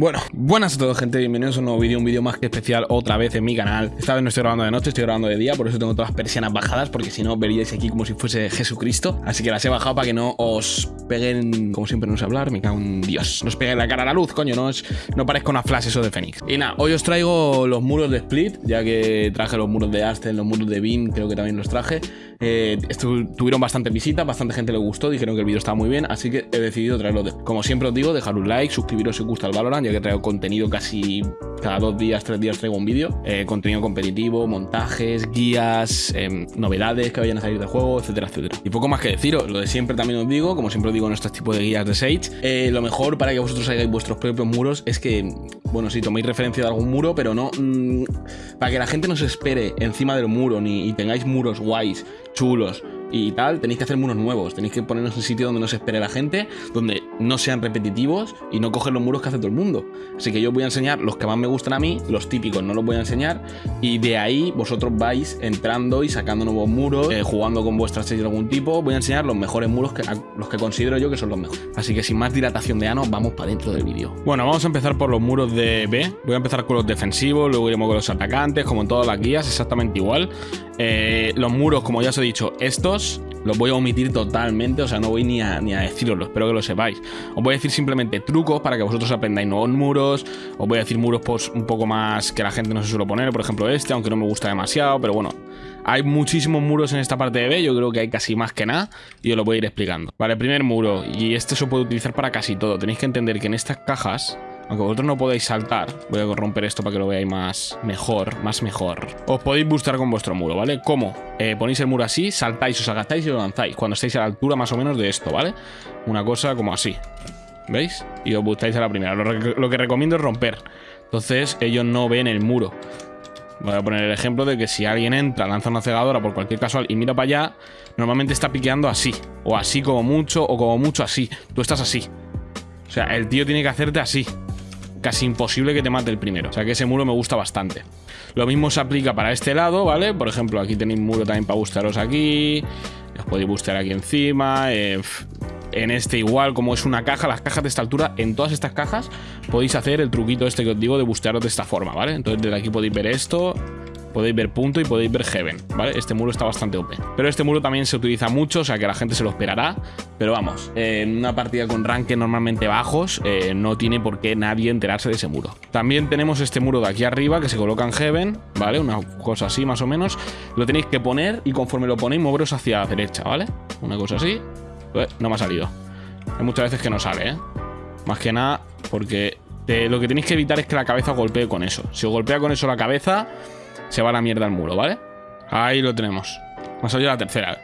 Bueno, buenas a todos gente, bienvenidos a un nuevo vídeo, un vídeo más que especial otra vez en mi canal. Esta vez no estoy grabando de noche, estoy grabando de día, por eso tengo todas las persianas bajadas Porque si no veríais aquí como si fuese Jesucristo. Así que las he bajado para que no os peguen, como siempre no sé hablar, me cago en Dios. No os peguen la cara a la luz, coño, no, es, no parezca una flash eso de Fénix. Y nada, hoy os traigo los muros de Split, ya que traje los muros de Aston, los muros de Bean, creo que también los traje. Eh, tuvieron bastante visitas, bastante gente le gustó, dijeron que el vídeo estaba muy bien, así que he decidido traerlo. De... Como siempre os digo, dejar un like, suscribiros si os gusta el Valorant, que traigo contenido casi cada dos días, tres días traigo un vídeo. Eh, contenido competitivo, montajes, guías, em, novedades que vayan a salir del juego, etcétera, etcétera. Y poco más que deciros, lo de siempre también os digo, como siempre os digo en estos tipos de guías de Sage, eh, lo mejor para que vosotros hagáis vuestros propios muros es que, bueno, si toméis referencia de algún muro, pero no, mm, para que la gente no se espere encima del muro ni y tengáis muros guays chulos y tal, tenéis que hacer muros nuevos, tenéis que ponernos en sitio donde no se espere la gente, donde no sean repetitivos y no coger los muros que hace todo el mundo. Así que yo voy a enseñar los que más me gustan a mí, los típicos no los voy a enseñar, y de ahí vosotros vais entrando y sacando nuevos muros, eh, jugando con vuestras series de algún tipo, voy a enseñar los mejores muros, los que considero yo que son los mejores. Así que sin más dilatación de ano, vamos para dentro del vídeo. Bueno, vamos a empezar por los muros de B, voy a empezar con los defensivos, luego iremos con los atacantes, como en todas las guías, exactamente igual. Eh, los muros, como ya os he dicho, estos los voy a omitir totalmente, o sea, no voy ni a, ni a deciroslo, espero que lo sepáis. Os voy a decir simplemente trucos para que vosotros aprendáis nuevos muros, os voy a decir muros pues, un poco más que la gente no se suele poner, por ejemplo este, aunque no me gusta demasiado, pero bueno, hay muchísimos muros en esta parte de B, yo creo que hay casi más que nada, y os lo voy a ir explicando. Vale, primer muro, y este se puede utilizar para casi todo, tenéis que entender que en estas cajas aunque vosotros no podéis saltar, voy a romper esto para que lo veáis más mejor, más mejor. Os podéis boostar con vuestro muro, ¿vale? ¿Cómo? Eh, ponéis el muro así, saltáis, os agatáis y lo lanzáis. Cuando estéis a la altura más o menos de esto, ¿vale? Una cosa como así. ¿Veis? Y os boostáis a la primera. Lo, que recomiendo es romper. Entonces ellos no ven el muro. Voy a poner el ejemplo de que si alguien entra, lanza una cegadora por cualquier casual y mira para allá, normalmente está piqueando así. O así como mucho, o como mucho así. Tú estás así. O sea, el tío tiene que hacerte así casi imposible que te mate el primero. O sea que ese muro me gusta bastante. Lo mismo se aplica para este lado, ¿vale? Por ejemplo, aquí tenéis muro también para bustearos aquí. Os podéis bustear aquí encima. Eh, en este igual, como es una caja, las cajas de esta altura, en todas estas cajas podéis hacer el truquito este que os digo de bustearos de esta forma, ¿vale? Entonces desde aquí podéis ver esto, podéis ver punto y podéis ver heaven, ¿vale? Este muro está bastante OP. Pero este muro también se utiliza mucho, o sea que la gente se lo esperará. Pero vamos, en una partida con rank normalmente bajos, eh, no tiene por qué nadie enterarse de ese muro. También tenemos este muro de aquí arriba que se coloca en heaven, ¿vale? Una cosa así más o menos. Lo tenéis que poner y conforme lo ponéis moveros hacia la derecha, ¿vale? Una cosa así. Pues, no me ha salido. Hay muchas veces que no sale, ¿eh? Más que nada porque lo que tenéis que evitar es que la cabeza golpee con eso. Si os golpea con eso la cabeza, se va la mierda al muro, ¿vale? Ahí lo tenemos. Me ha salido la tercera.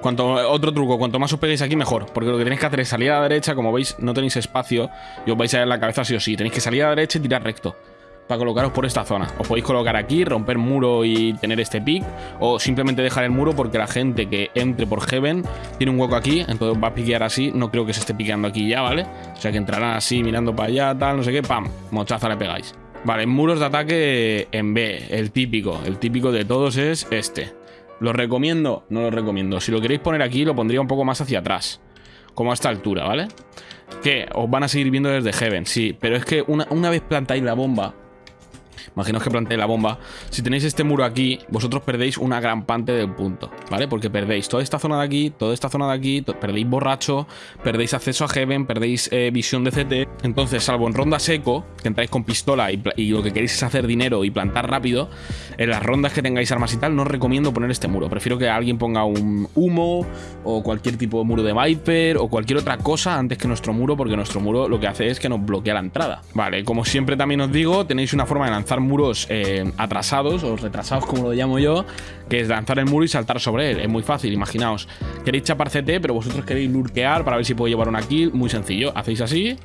Cuanto, otro truco, cuanto más os peguéis aquí, mejor. Porque lo que tenéis que hacer es salir a la derecha. Como veis, no tenéis espacio y os vais a ir en la cabeza sí o sí. Tenéis que salir a la derecha y tirar recto. Para colocaros por esta zona. Os podéis colocar aquí, romper muro y tener este pick. O simplemente dejar el muro porque la gente que entre por Heaven tiene un hueco aquí. Entonces va a piquear así. No creo que se esté piqueando aquí ya, ¿vale? O sea que entrarán así mirando para allá, tal, no sé qué. ¡Pam! Mochaza le pegáis. Vale, muros de ataque en B, el típico. El típico de todos es este. ¿Lo recomiendo? No lo recomiendo. Si lo queréis poner aquí, lo pondría un poco más hacia atrás. Como a esta altura, ¿vale? Que os van a seguir viendo desde Heaven, sí. Pero es que una, una vez plantáis la bomba Imaginaos que planteé la bomba. Si tenéis este muro aquí, vosotros perdéis una gran parte del punto, ¿vale? Porque perdéis toda esta zona de aquí, toda esta zona de aquí, perdéis borracho, perdéis acceso a Heaven, perdéis eh, visión de CT. Entonces, salvo en ronda seco, que entráis con pistola y, y, lo que queréis es hacer dinero y plantar rápido, en las rondas que tengáis armas y tal, no os recomiendo poner este muro. Prefiero que alguien ponga un humo o cualquier tipo de muro de Viper o cualquier otra cosa antes que nuestro muro, porque nuestro muro lo que hace es que nos bloquea la entrada. Vale, como siempre también os digo, tenéis una forma de lanzar muros eh, atrasados o retrasados como lo llamo yo, que es lanzar el muro y saltar sobre él. Es muy fácil, imaginaos. Queréis chapar CT, pero vosotros queréis lurkear para ver si puedo llevar una kill. Muy sencillo, hacéis así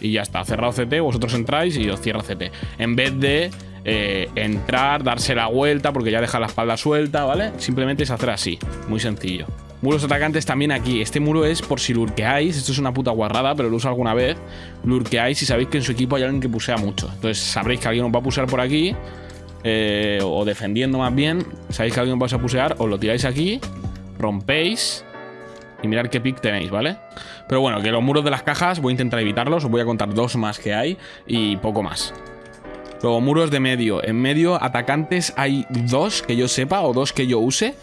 y ya está. Cerrado CT, vosotros entráis y os cierra CT. En vez de eh, entrar, darse la vuelta porque ya deja la espalda suelta, ¿vale? Simplemente es hacer así, muy sencillo. Muros atacantes también aquí. Este muro es por si lurkeáis. Esto es una puta guarrada, pero lo uso alguna vez. Lurkeáis y sabéis que en su equipo hay alguien que pusea mucho. Entonces sabréis que alguien os va a pusear por aquí. Eh, o defendiendo más bien. Sabéis que alguien os va a pusear. Os lo tiráis aquí. Rompéis. y mirar qué pick tenéis, ¿vale? Pero bueno, que los muros de las cajas voy a intentar evitarlos, os voy a contar dos más que hay y poco más. Luego, muros de medio. En medio, atacantes hay dos que yo sepa o dos que yo use,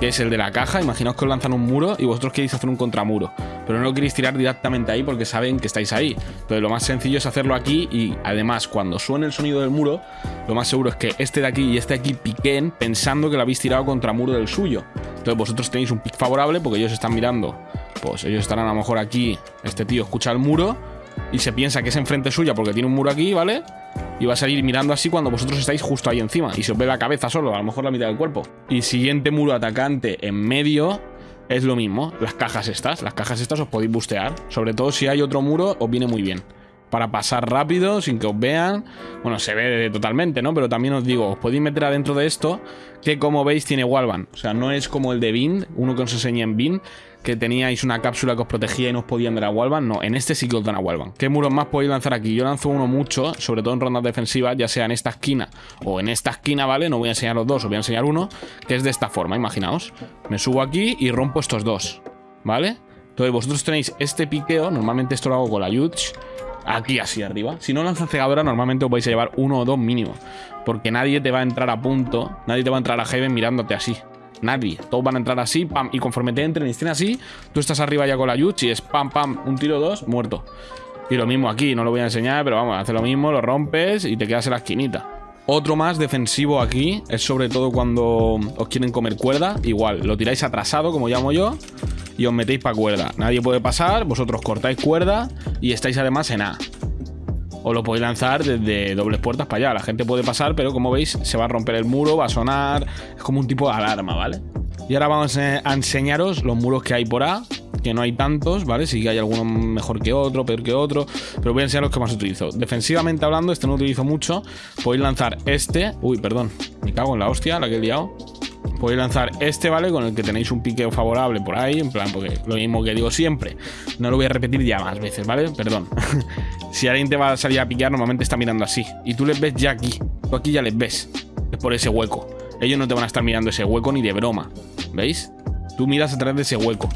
que es el de la caja. Imaginaos que os lanzan un muro y vosotros queréis hacer un contramuro. Pero no lo queréis tirar directamente ahí porque saben que estáis ahí. Entonces, lo más sencillo es hacerlo aquí y además, cuando suene el sonido del muro, lo más seguro es que este de aquí y este de aquí piquen pensando que lo habéis tirado contra muro del suyo. Entonces, vosotros tenéis un pick favorable porque ellos están mirando. Pues ellos estarán a lo mejor aquí. Este tío escucha el muro y se piensa que es enfrente suya porque tiene un muro aquí, ¿vale? Y va a salir mirando así cuando vosotros estáis justo ahí encima. Y se os ve la cabeza solo, a lo mejor la mitad del cuerpo. Y siguiente muro atacante en medio es lo mismo. Las cajas estas. Las cajas estas os podéis bustear. Sobre todo si hay otro muro, os viene muy bien. Para pasar rápido, sin que os vean. Bueno, se ve totalmente, ¿no? Pero también os digo, os podéis meter adentro de esto, que como veis tiene wallbang. O sea, no es como el de Bin, uno que os enseñé en Bin, que teníais una cápsula que os protegía y no os podían dar a wallbang. No, en este sí que os dan a wallbang. ¿Qué muros más podéis lanzar aquí? Yo lanzo uno mucho, sobre todo en rondas defensivas, ya sea en esta esquina o en esta esquina, ¿vale? No voy a enseñar los dos, os voy a enseñar uno, que es de esta forma, imaginaos. Me subo aquí y rompo estos dos, ¿vale? Entonces vosotros tenéis este piqueo, normalmente esto lo hago con la Yuch, aquí así arriba. Si no lanza cegadora, normalmente os vais a llevar uno o dos mínimo. Porque nadie te va a entrar a punto, nadie te va a entrar a Heaven mirándote así. Nadie. Todos van a entrar así, pam. Y conforme te entren y estén así, tú estás arriba ya con la Yuchi es pam, pam, un tiro, dos, muerto. Y lo mismo aquí, no lo voy a enseñar, pero vamos, hace lo mismo, lo rompes y te quedas en la esquinita. Otro más defensivo aquí es sobre todo cuando os quieren comer cuerda. Igual, lo tiráis atrasado, como llamo yo, y os metéis para cuerda. Nadie puede pasar, vosotros cortáis cuerda y estáis además en A. O lo podéis lanzar desde dobles puertas para allá. La gente puede pasar, pero como veis, se va a romper el muro, va a sonar. Es como un tipo de alarma, ¿vale? Y ahora vamos a enseñaros los muros que hay por A, que no hay tantos, ¿vale? Sí que hay alguno mejor que otro, peor que otro, pero voy a enseñar los que más utilizo. Defensivamente hablando, este no utilizo mucho. Podéis lanzar este. Uy, perdón, me cago en la hostia, la que he liado. Podéis lanzar este, ¿vale? Con el que tenéis un piqueo favorable por ahí, en plan, porque lo mismo que digo siempre. No lo voy a repetir ya más veces, ¿vale? Perdón. si alguien te va a salir a piquear, normalmente está mirando así. Y tú les ves ya aquí. Tú aquí ya les ves. Es por ese hueco. Ellos no te van a estar mirando ese hueco ni de broma. ¿Veis? Tú miras a través de ese hueco.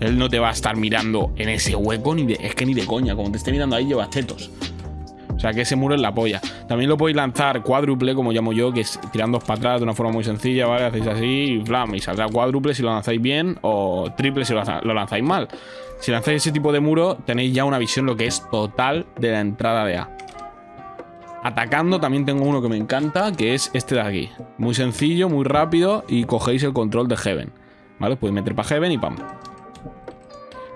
Él no te va a estar mirando en ese hueco ni de... Es que ni de coña. Como te esté mirando ahí, llevas tetos. O sea que ese muro es la polla. También lo podéis lanzar cuádruple, como llamo yo, que es tirando para atrás de una forma muy sencilla, ¿vale? Hacéis así y flam, y saldrá cuádruple si lo lanzáis bien o triple si lo lanzáis mal. Si lanzáis ese tipo de muro, tenéis ya una visión lo que es total de la entrada de A. Atacando también tengo uno que me encanta, que es este de aquí. Muy sencillo, muy rápido y cogéis el control de Heaven. ¿Vale? Podéis meter para Heaven y pam.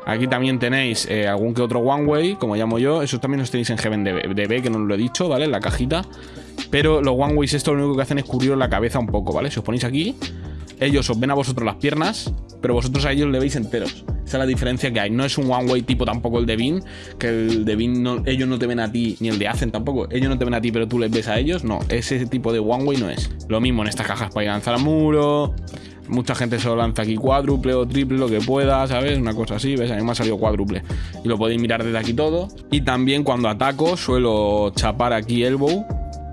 Aquí también tenéis eh, algún que otro One Way, como llamo yo. Esos también los tenéis en Heaven DB, que no lo he dicho, ¿vale? En la cajita. Pero los One Ways esto lo único que hacen es cubriros la cabeza un poco, ¿vale? Si os ponéis aquí, ellos os ven a vosotros las piernas, pero vosotros a ellos le veis enteros. Esa es la diferencia que hay. No es un One Way tipo tampoco el de Bean, que el de Bean no, ellos no te ven a ti, ni el de Hacen tampoco. Ellos no te ven a ti, pero tú les ves a ellos. No, ese tipo de One Way no es. Lo mismo en estas cajas para ir a lanzar al muro. Mucha gente solo lanza aquí cuádruple o triple, lo que pueda, ¿sabes? Una cosa así, ¿ves? A mí me ha salido cuádruple. Y lo podéis mirar desde aquí todo. Y también cuando ataco suelo chapar aquí elbow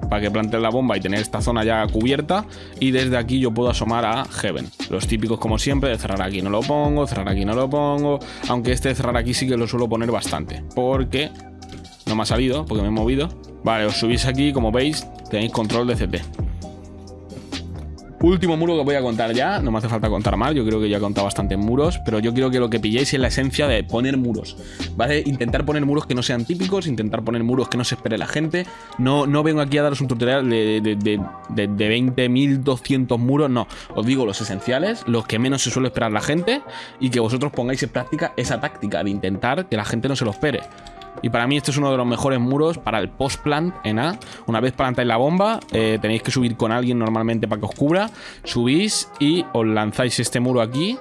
para que plante la bomba y tener esta zona ya cubierta. Y desde aquí yo puedo asomar a Heaven. Los típicos como siempre, de cerrar aquí no lo pongo, cerrar aquí no lo pongo. Aunque este de cerrar aquí sí que lo suelo poner bastante. Porque no me ha salido, porque me he movido. Vale, os subís aquí, como veis, tenéis control de CP. Último muro que voy a contar ya, no me hace falta contar más, yo creo que ya he contado bastantes muros, pero yo quiero que lo que pilléis es la esencia de poner muros, ¿vale? Intentar poner muros que no sean típicos, intentar poner muros que no se espere la gente. No, no vengo aquí a daros un tutorial de, de, de, de, de 20.200 muros, no. Os digo los esenciales, los que menos se suele esperar la gente y que vosotros pongáis en práctica esa táctica de intentar que la gente no se lo espere. Y para mí este es uno de los mejores muros para el post-plant en A. Una vez plantáis la bomba, eh, tenéis que subir con alguien normalmente para que os cubra. Subís y os lanzáis este muro aquí.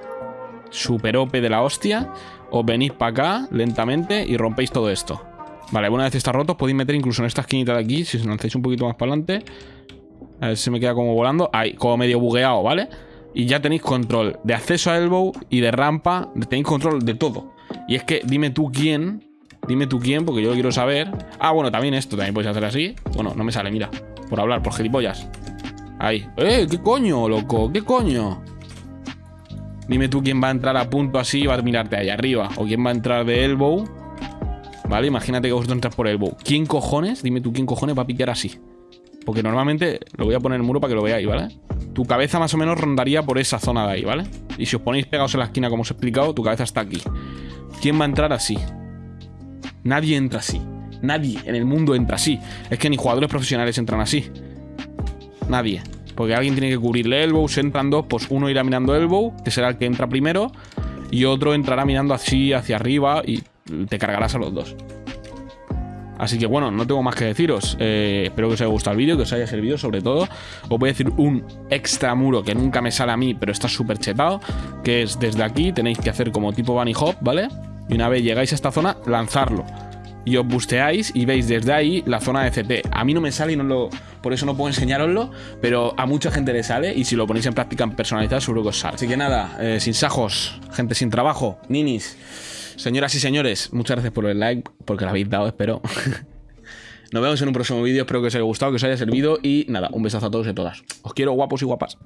Super OP de la hostia. Os venís para acá lentamente y rompéis todo esto. Vale, una vez está roto, podéis meter incluso en esta esquinita de aquí, si os lanzáis un poquito más para adelante. A ver si me queda como volando. Ahí, como medio bugueado, ¿vale? Y ya tenéis control de acceso a elbow y de rampa. Tenéis control de todo. Y es que dime tú quién Dime tú quién, porque yo lo quiero saber. Ah, bueno, también esto también puedes hacer así. Bueno, no me sale, mira. Por hablar, por gilipollas. Ahí. ¡Eh! ¿Qué coño, loco? ¿Qué coño? Dime tú quién va a entrar a punto así y va a mirarte ahí arriba. O quién va a entrar de elbow. Vale, imagínate que vosotros entras por elbow. ¿Quién cojones? Dime tú quién cojones va a piquear así. Porque normalmente lo voy a poner en el muro para que lo veáis, ¿vale? Tu cabeza más o menos rondaría por esa zona de ahí, ¿vale? Y si os ponéis pegados en la esquina como os he explicado, tu cabeza está aquí. ¿Quién va a entrar así? Nadie entra así. Nadie en el mundo entra así. Es que ni jugadores profesionales entran así. Nadie. Porque alguien tiene que cubrirle elbow. Entran dos, pues uno irá mirando elbow, que será el que entra primero. Y otro entrará mirando así hacia arriba y te cargarás a los dos. Así que bueno, no tengo más que deciros. Eh, espero que os haya gustado el vídeo, que os haya servido sobre todo. Os voy a decir un extra muro que nunca me sale a mí, pero está súper chetado. Que es desde aquí, tenéis que hacer como tipo bunny hop, ¿vale? Y una vez llegáis a esta zona, lanzarlo. Y os busteáis y veis desde ahí la zona de CT. A mí no me sale y no lo, por eso no puedo enseñaroslo, pero a mucha gente le sale y si lo ponéis en práctica en personalizar seguro que os sale. Así que nada, eh, sin sajos, gente sin trabajo, ninis. Señoras y señores, muchas gracias por el like, porque lo habéis dado, espero. Nos vemos en un próximo vídeo, espero que os haya gustado, que os haya servido y nada, un besazo a todos y a todas. Os quiero guapos y guapas.